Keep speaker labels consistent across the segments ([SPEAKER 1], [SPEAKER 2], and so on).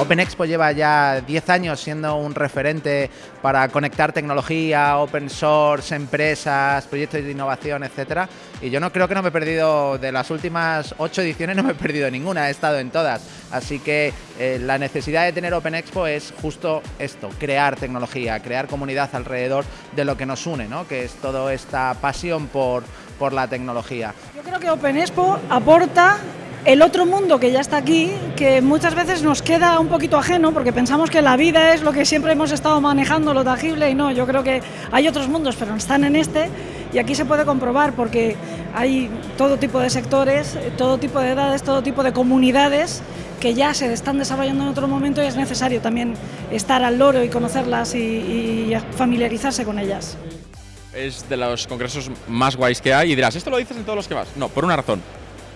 [SPEAKER 1] Open Expo lleva ya 10 años siendo un referente para conectar tecnología, open source, empresas, proyectos de innovación, etcétera. Y yo no creo que no me he perdido de las últimas 8 ediciones, no me he perdido ninguna, he estado en todas. Así que eh, la necesidad de tener Open Expo es justo esto, crear tecnología, crear comunidad alrededor de lo que nos une, ¿no? que es toda esta pasión por, por la tecnología.
[SPEAKER 2] Yo creo que Open Expo aporta el otro mundo que ya está aquí, que muchas veces nos queda un poquito ajeno porque pensamos que la vida es lo que siempre hemos estado manejando, lo tangible, y no, yo creo que hay otros mundos, pero están en este, y aquí se puede comprobar porque hay todo tipo de sectores, todo tipo de edades, todo tipo de comunidades que ya se están desarrollando en otro momento y es necesario también estar al loro y conocerlas y, familiarizarse con ellas.
[SPEAKER 3] Es de los congresos más guays que hay y dirás, ¿esto lo dices en todos los que vas? No, por una razón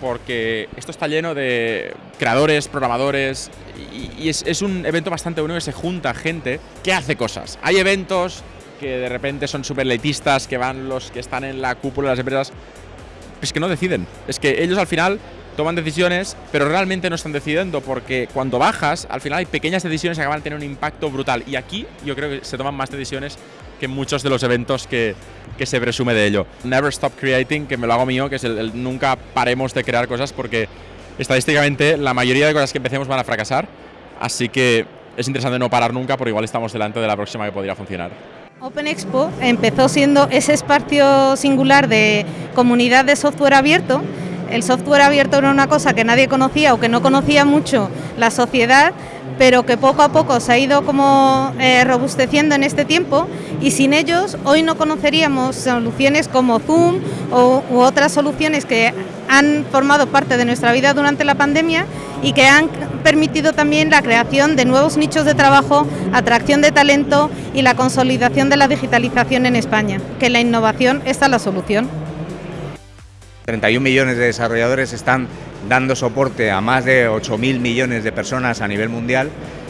[SPEAKER 3] porque esto está lleno de creadores, programadores y, es, un evento bastante bueno que se junta gente que hace cosas. Hay eventos que de repente son súper letistas, que van los que están en la cúpula de las empresas, es que no deciden. Es que ellos al final toman decisiones, pero realmente no están decidiendo, porque cuando bajas, al final hay pequeñas decisiones que acaban de tener un impacto brutal. Y aquí yo creo que se toman más decisiones que en muchos de los eventos que, que se presume de ello. Never Stop Creating, que me lo hago mío, que es el, nunca paremos de crear cosas, porque estadísticamente la mayoría de cosas que empecemos van a fracasar, así que es interesante no parar nunca, porque igual estamos delante de la próxima que podría funcionar.
[SPEAKER 4] Open Expo empezó siendo ese espacio singular de comunidad de software abierto el software abierto era una cosa que nadie conocía o que no conocía mucho la sociedad, pero que poco a poco se ha ido como eh, robusteciendo en este tiempo y sin ellos hoy no conoceríamos soluciones como Zoom o, u otras soluciones que han formado parte de nuestra vida durante la pandemia y que han permitido también la creación de nuevos nichos de trabajo, atracción de talento y la consolidación de la digitalización en España, que la innovación está la solución.
[SPEAKER 5] 31 millones de desarrolladores están dando soporte a más de 8.000 millones de personas a nivel mundial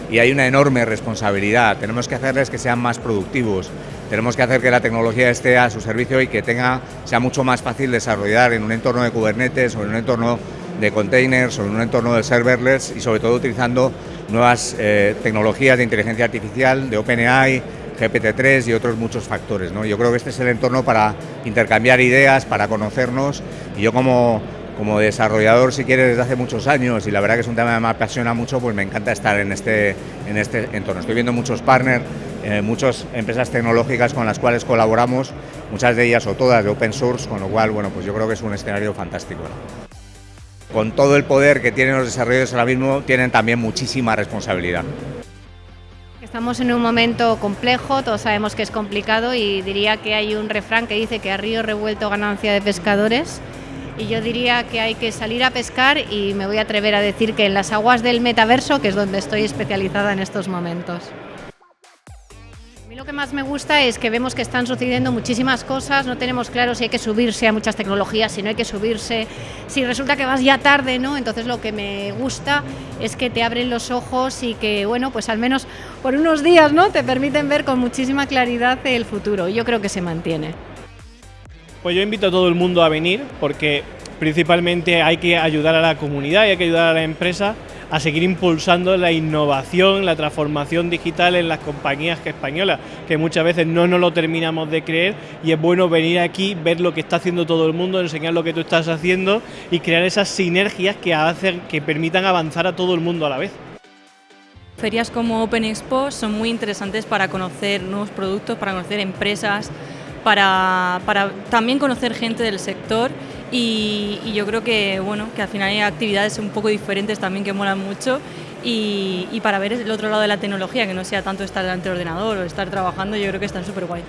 [SPEAKER 5] y hay una enorme responsabilidad. Tenemos que hacerles que sean más productivos, tenemos que hacer que la tecnología esté a su servicio y que tenga, sea mucho más fácil desarrollar en un entorno de Kubernetes o en un entorno de containers o en un entorno de serverless y sobre todo utilizando nuevas eh, tecnologías de inteligencia artificial, de OpenAI, GPT-3 y otros muchos factores. ¿no? Yo creo que este es el entorno para intercambiar ideas, para conocernos y yo como, como desarrollador, si quieres, desde hace muchos años y la verdad que es un tema que me apasiona mucho, pues me encanta estar en este, en este entorno. Estoy viendo muchos partners, eh, muchas empresas tecnológicas con las cuales colaboramos, muchas de ellas o todas de open source, con lo cual, bueno, pues yo creo que es un escenario fantástico. Con todo el poder que tienen los desarrolladores ahora mismo, tienen también muchísima responsabilidad.
[SPEAKER 6] Estamos en un momento complejo, todos sabemos que es complicado y diría que hay un refrán que dice que a río revuelto ganancia de pescadores y yo diría que hay que salir a pescar y me voy a atrever a decir que en las aguas del metaverso, que es donde estoy especializada en estos momentos lo que más me gusta es que vemos que están sucediendo muchísimas cosas, no tenemos claro si hay que subirse a muchas tecnologías, si no hay que subirse, si resulta que vas ya tarde, ¿no? Entonces lo que me gusta es que te abren los ojos y que, bueno, pues al menos por unos días, ¿no? Te permiten ver con muchísima claridad el futuro. Yo creo que se mantiene.
[SPEAKER 7] Pues yo invito a todo el mundo a venir porque principalmente hay que ayudar a la comunidad y hay que ayudar a la empresa a seguir impulsando la innovación, la transformación digital en las compañías españolas, que muchas veces no nos lo terminamos de creer y es bueno venir aquí, ver lo que está haciendo todo el mundo, enseñar lo que tú estás haciendo y crear esas sinergias que hacen que permitan avanzar a todo el mundo a la vez.
[SPEAKER 8] Ferias como Open Expo son muy interesantes para conocer nuevos productos, para conocer empresas, para, para también conocer gente del sector y, yo creo que, bueno, que al final hay actividades un poco diferentes también que molan mucho y, y, para ver el otro lado de la tecnología, que no sea tanto estar delante del ordenador o estar trabajando, yo creo que están súper guay.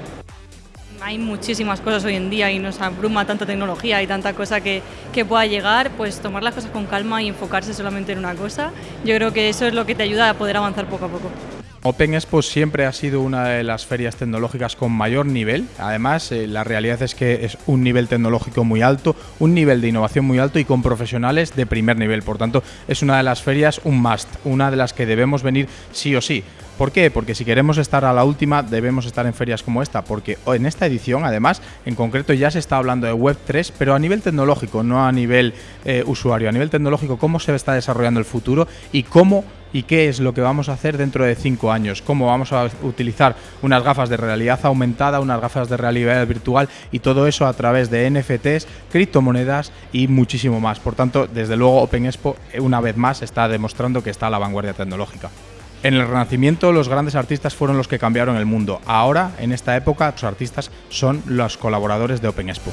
[SPEAKER 8] Hay muchísimas cosas hoy en día y nos abruma tanta tecnología y tanta cosa que, que pueda llegar, pues tomar las cosas con calma y enfocarse solamente en una cosa, yo creo que eso es lo que te ayuda a poder avanzar poco a poco.
[SPEAKER 9] Open Expo siempre ha sido una de las ferias tecnológicas con mayor nivel. Además, eh, la realidad es que es un nivel tecnológico muy alto, un nivel de innovación muy alto y con profesionales de primer nivel. Por tanto, es una de las ferias un must, una de las que debemos venir sí o sí. ¿Por qué? Porque si queremos estar a la última debemos estar en ferias como esta, porque en esta edición además en concreto ya se está hablando de Web3, pero a nivel tecnológico, no a nivel eh, usuario, a nivel tecnológico, cómo se está desarrollando el futuro y cómo y qué es lo que vamos a hacer dentro de cinco años, cómo vamos a utilizar unas gafas de realidad aumentada, unas gafas de realidad virtual y todo eso a través de NFTs, criptomonedas y muchísimo más. Por tanto, desde luego Open Expo una vez más está demostrando que está a la vanguardia tecnológica. En el Renacimiento los grandes artistas fueron los que cambiaron el mundo. Ahora, en esta época, los artistas son los colaboradores de Open Expo.